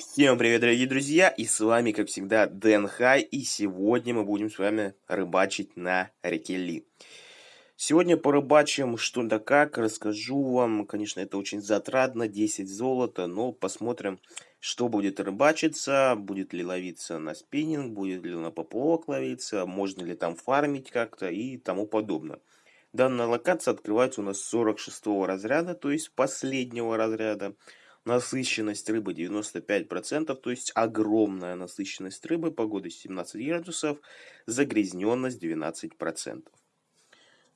Всем привет, дорогие друзья, и с вами, как всегда, Дэн Хай, и сегодня мы будем с вами рыбачить на реке Ли. Сегодня порыбачим что да как, расскажу вам, конечно, это очень затратно, 10 золота, но посмотрим, что будет рыбачиться, будет ли ловиться на спиннинг, будет ли на поплавок ловиться, можно ли там фармить как-то и тому подобное. Данная локация открывается у нас с 46 разряда, то есть последнего разряда насыщенность рыбы 95%, то есть огромная насыщенность рыбы, погода 17 градусов, загрязненность 12%.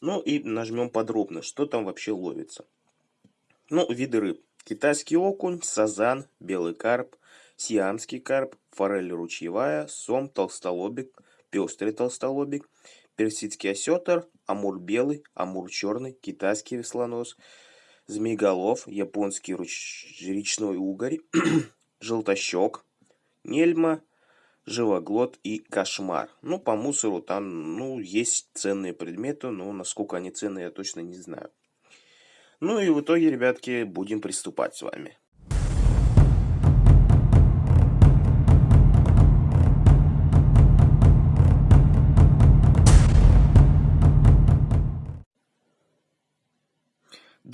Ну и нажмем подробно, что там вообще ловится. Ну, виды рыб. Китайский окунь, сазан, белый карп, сиамский карп, форель ручьевая, сом, толстолобик, пестрый толстолобик, персидский осетр, амур белый, амур черный, китайский веслонос, змееголов, японский руч... речной угорь, желтощек, нельма, живоглот и кошмар. Ну, по мусору там, ну, есть ценные предметы, но насколько они ценные, я точно не знаю. Ну и в итоге, ребятки, будем приступать с вами.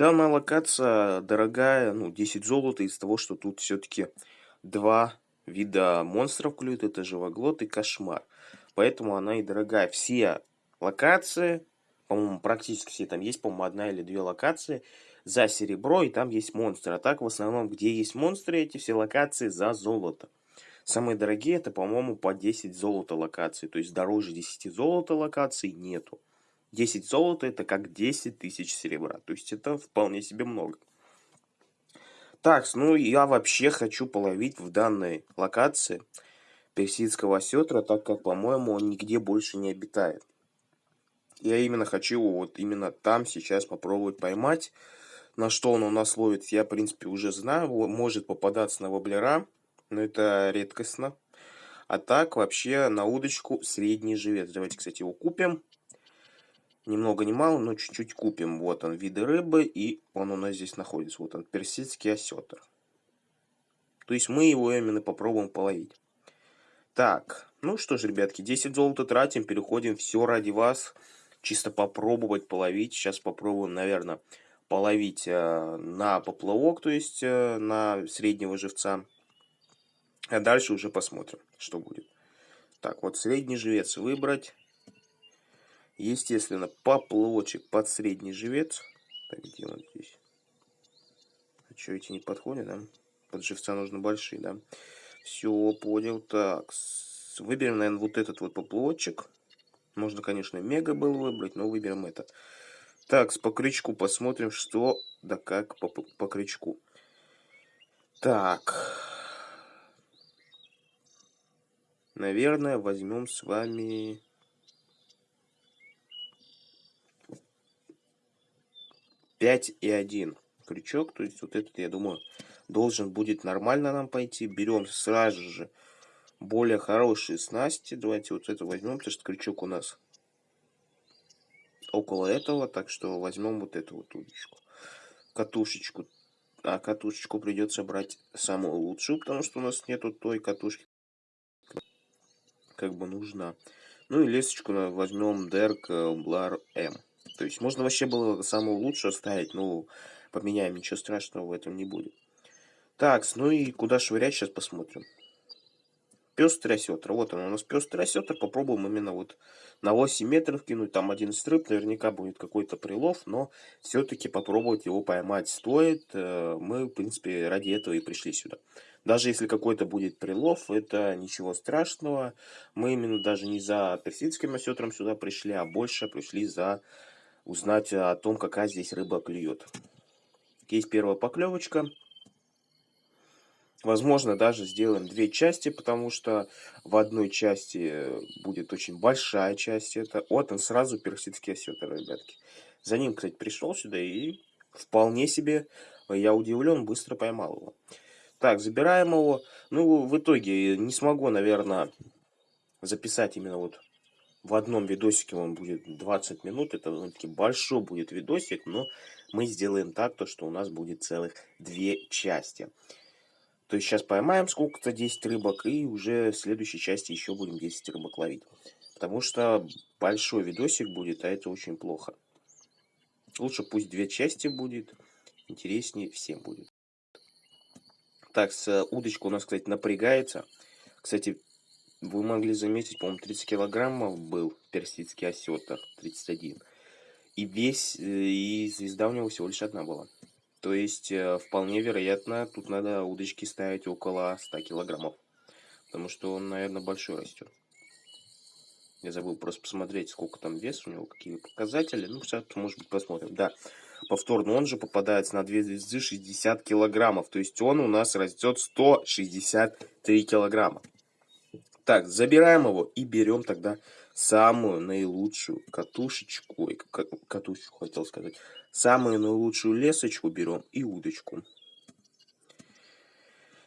Данная локация дорогая, ну, 10 золота из того, что тут все-таки два вида монстров клюют, это живоглот и кошмар. Поэтому она и дорогая. Все локации, по-моему, практически все, там есть, по-моему, одна или две локации за серебро, и там есть монстры. А так, в основном, где есть монстры, эти все локации за золото. Самые дорогие, это, по-моему, по 10 золота локаций. То есть дороже 10 золота локаций нету. 10 золота это как 10 тысяч серебра. То есть это вполне себе много. Так, ну я вообще хочу половить в данной локации персидского осетра, так как, по-моему, он нигде больше не обитает. Я именно хочу его вот именно там сейчас попробовать поймать. На что он у нас ловит, я, в принципе, уже знаю. Может попадаться на воблера, но это редкостно. А так, вообще, на удочку средний живец. Давайте, кстати, его купим. Ни много ни мало, но чуть-чуть купим. Вот он, виды рыбы, и он у нас здесь находится. Вот он, персидский осетр. То есть мы его именно попробуем половить. Так, ну что ж, ребятки, 10 золота тратим, переходим, все ради вас. Чисто попробовать половить. Сейчас попробуем, наверное, половить э, на поплавок, то есть э, на среднего живца. А дальше уже посмотрим, что будет. Так, вот средний живец выбрать. Естественно, поплавочек под средний живец. Так, где он здесь? А что, эти не подходят, да? Под живца нужно большие, да? Все, понял. Так, выберем, наверное, вот этот вот поплавочек. Можно, конечно, мега был выбрать, но выберем этот. Так, по крючку посмотрим, что да как по, по крючку. Так. Наверное, возьмем с вами... 5 и 1 крючок. То есть вот этот, я думаю, должен будет нормально нам пойти. Берем сразу же более хорошие снасти. Давайте вот это возьмем, потому что крючок у нас около этого. Так что возьмем вот эту вот удочку. Катушечку. А катушечку придется брать самую лучшую, потому что у нас нету той катушки, как бы нужна. Ну и лесочку возьмем Дерк Блар М. То есть можно вообще было самую лучшую ставить, но поменяем, ничего страшного в этом не будет. Так, ну и куда швырять, сейчас посмотрим. Пестрый осетр. Вот он у нас пестрый осетр. Попробуем именно вот на 8 метров кинуть. Там один стрып, наверняка будет какой-то прилов, но все-таки попробовать его поймать стоит. Э, мы, в принципе, ради этого и пришли сюда. Даже если какой-то будет прилов, это ничего страшного. Мы именно даже не за персидским осетром сюда пришли, а больше пришли за узнать о том, какая здесь рыба клюет. Есть первая поклевочка. Возможно, даже сделаем две части, потому что в одной части будет очень большая часть. Это вот он сразу персидский осетр, ребятки. За ним, кстати, пришел сюда и вполне себе, я удивлен, быстро поймал его. Так, забираем его. Ну, в итоге не смогу, наверное, записать именно вот в одном видосике он будет 20 минут. Это таки большой будет видосик, но мы сделаем так, то, что у нас будет целых две части. То есть сейчас поймаем сколько-то 10 рыбок, и уже в следующей части еще будем 10 рыбок ловить. Потому что большой видосик будет, а это очень плохо. Лучше пусть две части будет, интереснее всем будет. Так, с удочка у нас, кстати, напрягается. Кстати, вы могли заметить, по-моему, 30 килограммов был персидский осетр, 31. И весь, э, и звезда у него всего лишь одна была. То есть, э, вполне вероятно, тут надо удочки ставить около 100 килограммов. Потому что он, наверное, большой растет. Я забыл просто посмотреть, сколько там вес у него, какие показатели. Ну, сейчас, может быть, посмотрим. Да, повторно он же попадается на 2 звезды 60 килограммов. То есть он у нас растет 163 килограмма. Так, забираем его и берем тогда самую наилучшую катушечку. Катушечку хотел сказать. Самую наилучшую лесочку берем и удочку.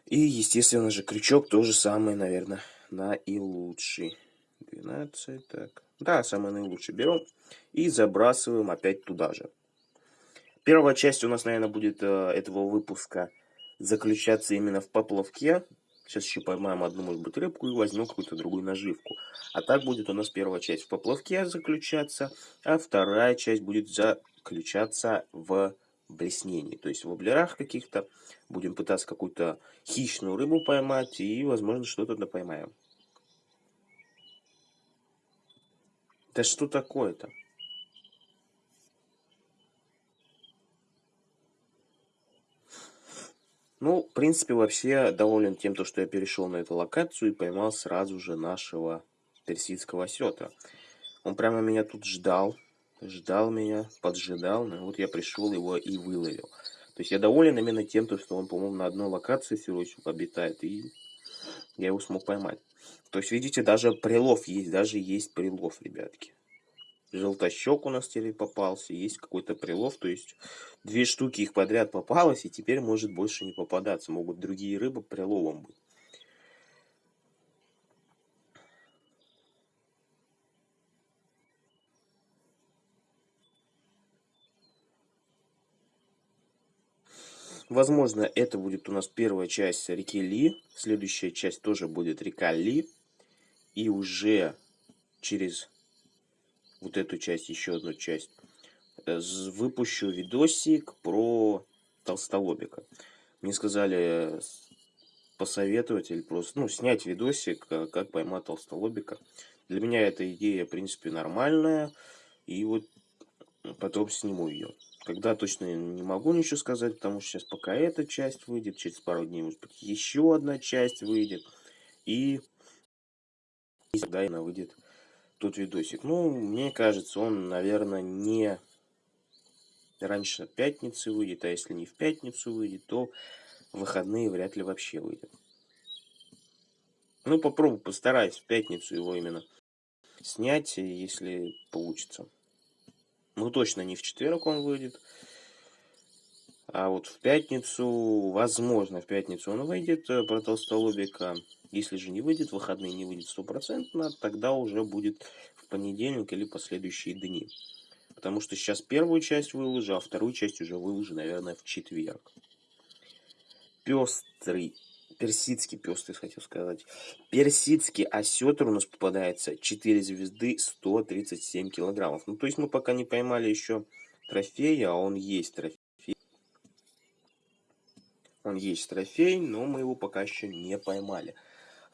И, естественно же, крючок тоже самый, наверное, наилучший. 12, так. Да, самый наилучший берем и забрасываем опять туда же. Первая часть у нас, наверное, будет э, этого выпуска заключаться именно в поплавке. Сейчас еще поймаем одну, может быть, рыбку и возьмем какую-то другую наживку. А так будет у нас первая часть в поплавке заключаться, а вторая часть будет заключаться в блеснении. То есть в воблерах каких-то будем пытаться какую-то хищную рыбу поймать и, возможно, что-то поймаем. Да что такое-то? Ну, в принципе, вообще доволен тем, что я перешел на эту локацию и поймал сразу же нашего персидского осетра. Он прямо меня тут ждал, ждал меня, поджидал, ну вот я пришел его и выловил. То есть я доволен именно тем, что он, по-моему, на одной локации всего обитает, и я его смог поймать. То есть, видите, даже прилов есть, даже есть прилов, ребятки. Желтощек у нас теперь попался, есть какой-то прилов, то есть две штуки их подряд попалось, и теперь может больше не попадаться. Могут другие рыбы приловом быть. Возможно, это будет у нас первая часть реки Ли. Следующая часть тоже будет река Ли. И уже через вот эту часть, еще одну часть, э, выпущу видосик про толстолобика. Мне сказали посоветовать или просто, ну, снять видосик, э, как поймать толстолобика. Для меня эта идея, в принципе, нормальная. И вот потом сниму ее. Когда точно не могу ничего сказать, потому что сейчас пока эта часть выйдет, через пару дней, может быть, еще одна часть выйдет. И, и тогда она выйдет тот видосик. Ну, мне кажется, он, наверное, не раньше пятницы выйдет, а если не в пятницу выйдет, то выходные вряд ли вообще выйдет. Ну, попробую, постараюсь в пятницу его именно снять, если получится. Ну, точно не в четверг он выйдет. А вот в пятницу, возможно, в пятницу он выйдет э, про толстолобика. Если же не выйдет, выходные не выйдет стопроцентно, тогда уже будет в понедельник или последующие дни. Потому что сейчас первую часть выложу, а вторую часть уже выложу, наверное, в четверг. Пестрый, персидский пестрый, хотел сказать. Персидский осетр у нас попадается 4 звезды 137 килограммов. Ну, то есть мы пока не поймали еще трофея, а он есть трофей. Он есть трофей, но мы его пока еще не поймали.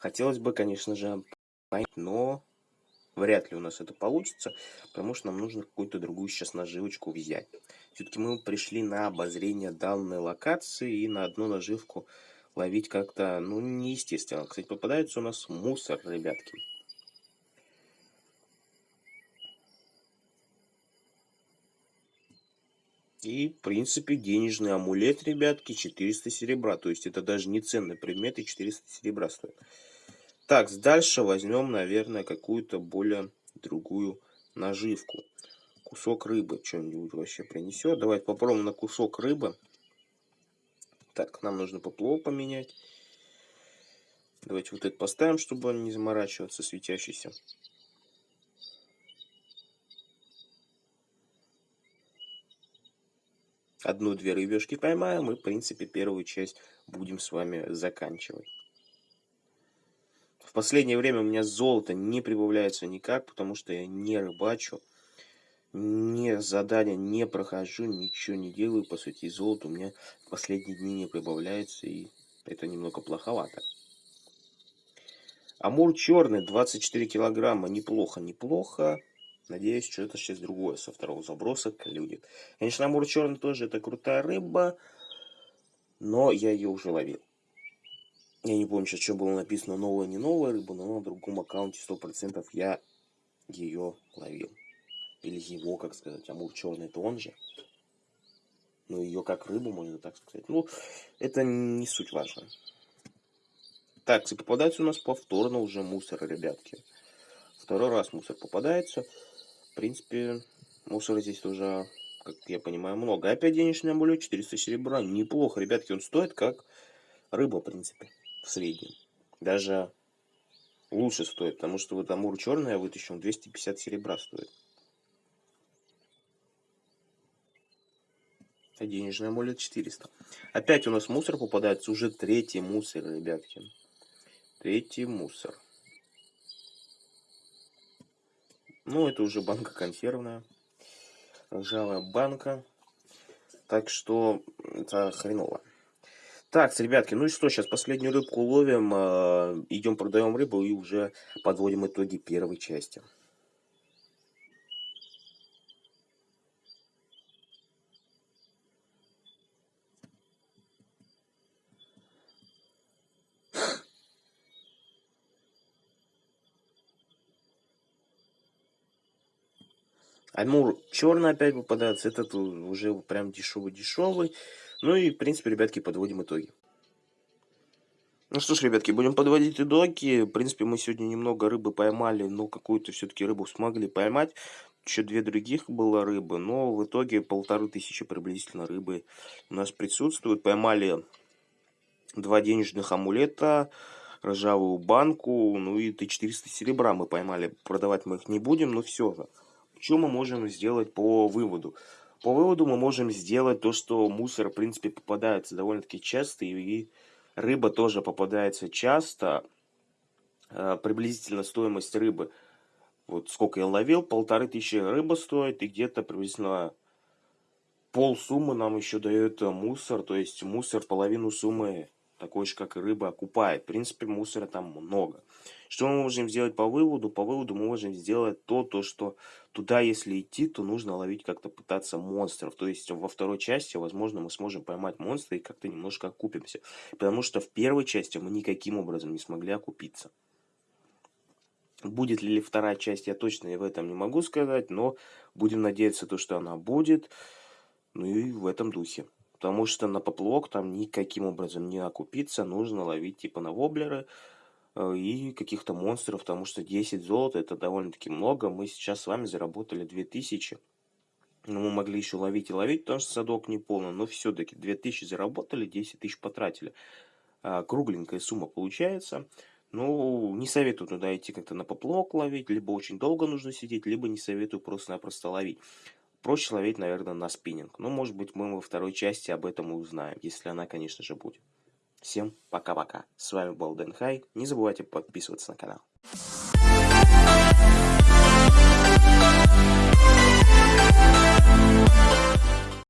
Хотелось бы, конечно же, поймать, но вряд ли у нас это получится, потому что нам нужно какую-то другую сейчас наживочку взять. Все-таки мы пришли на обозрение данной локации и на одну наживку ловить как-то, ну, неестественно. Кстати, попадается у нас мусор, ребятки. И, в принципе, денежный амулет, ребятки, 400 серебра. То есть это даже не ценный предмет и 400 серебра стоит. Так, дальше возьмем, наверное, какую-то более другую наживку. Кусок рыбы что-нибудь вообще принесет. Давайте попробуем на кусок рыбы. Так, нам нужно поплавок поменять. Давайте вот это поставим, чтобы он не заморачиваться, светящийся. Одну-две рыбешки поймаем, и, в принципе, первую часть будем с вами заканчивать. В последнее время у меня золото не прибавляется никак, потому что я не рыбачу, не задания не прохожу, ничего не делаю, по сути, золото у меня в последние дни не прибавляется, и это немного плоховато. Амур черный, 24 килограмма, неплохо, неплохо. Надеюсь, что это сейчас другое со второго заброса клюнет. Конечно, амур черный тоже это крутая рыба, но я ее уже ловил. Я не помню сейчас, что было написано, новая, не новая рыба, но на другом аккаунте 100% я ее ловил. Или его, как сказать, амур черный, это он же. Ну, ее как рыбу, можно так сказать. Ну, это не суть важно. Так, и попадается у нас повторно уже мусор, ребятки. Второй раз мусор попадается. В принципе, мусора здесь уже, как я понимаю, много. Опять денежный амулет, 400 серебра. Неплохо, ребятки, он стоит как рыба, в принципе в среднем. Даже лучше стоит, потому что вот Амур черный я вытащил, 250 серебра стоит. А денежный амулет 400. Опять у нас мусор попадается, уже третий мусор, ребятки. Третий мусор. Ну, это уже банка консервная. Ржавая банка. Так что это хреново. Так, ребятки, ну и что, сейчас последнюю рыбку ловим, э, идем продаем рыбу и уже подводим итоги первой части. Амур черный опять попадается, этот уже прям дешевый-дешевый. Ну и, в принципе, ребятки, подводим итоги. Ну что ж, ребятки, будем подводить итоги. В принципе, мы сегодня немного рыбы поймали, но какую-то все-таки рыбу смогли поймать. Еще две других было рыбы, но в итоге полторы тысячи приблизительно рыбы у нас присутствуют. Поймали два денежных амулета, ржавую банку, ну и Т-400 серебра мы поймали. Продавать мы их не будем, но все же. Что мы можем сделать по выводу? По выводу мы можем сделать то, что мусор, в принципе, попадается довольно-таки часто, и рыба тоже попадается часто. А, приблизительно стоимость рыбы, вот сколько я ловил, полторы тысячи рыба стоит, и где-то приблизительно пол суммы нам еще дает мусор, то есть мусор половину суммы такой же, как и рыба, окупает. В принципе, мусора там много. Что мы можем сделать по выводу? По выводу мы можем сделать то, то что туда, если идти, то нужно ловить как-то пытаться монстров. То есть во второй части, возможно, мы сможем поймать монстра и как-то немножко окупимся. Потому что в первой части мы никаким образом не смогли окупиться. Будет ли вторая часть, я точно и в этом не могу сказать, но будем надеяться, то, что она будет. Ну и в этом духе. Потому что на поплавок там никаким образом не окупиться. Нужно ловить типа на воблеры э, и каких-то монстров. Потому что 10 золота это довольно-таки много. Мы сейчас с вами заработали 2000. Но мы могли еще ловить и ловить, потому что садок не полный. Но все-таки 2000 заработали, 10 тысяч потратили. А, кругленькая сумма получается. Ну, не советую туда идти как-то на поплавок ловить, либо очень долго нужно сидеть, либо не советую просто-напросто ловить. Проще ловить, наверное, на спиннинг. Но, может быть, мы во второй части об этом и узнаем, если она, конечно же, будет. Всем пока-пока. С вами был Дэн Хай. Не забывайте подписываться на канал.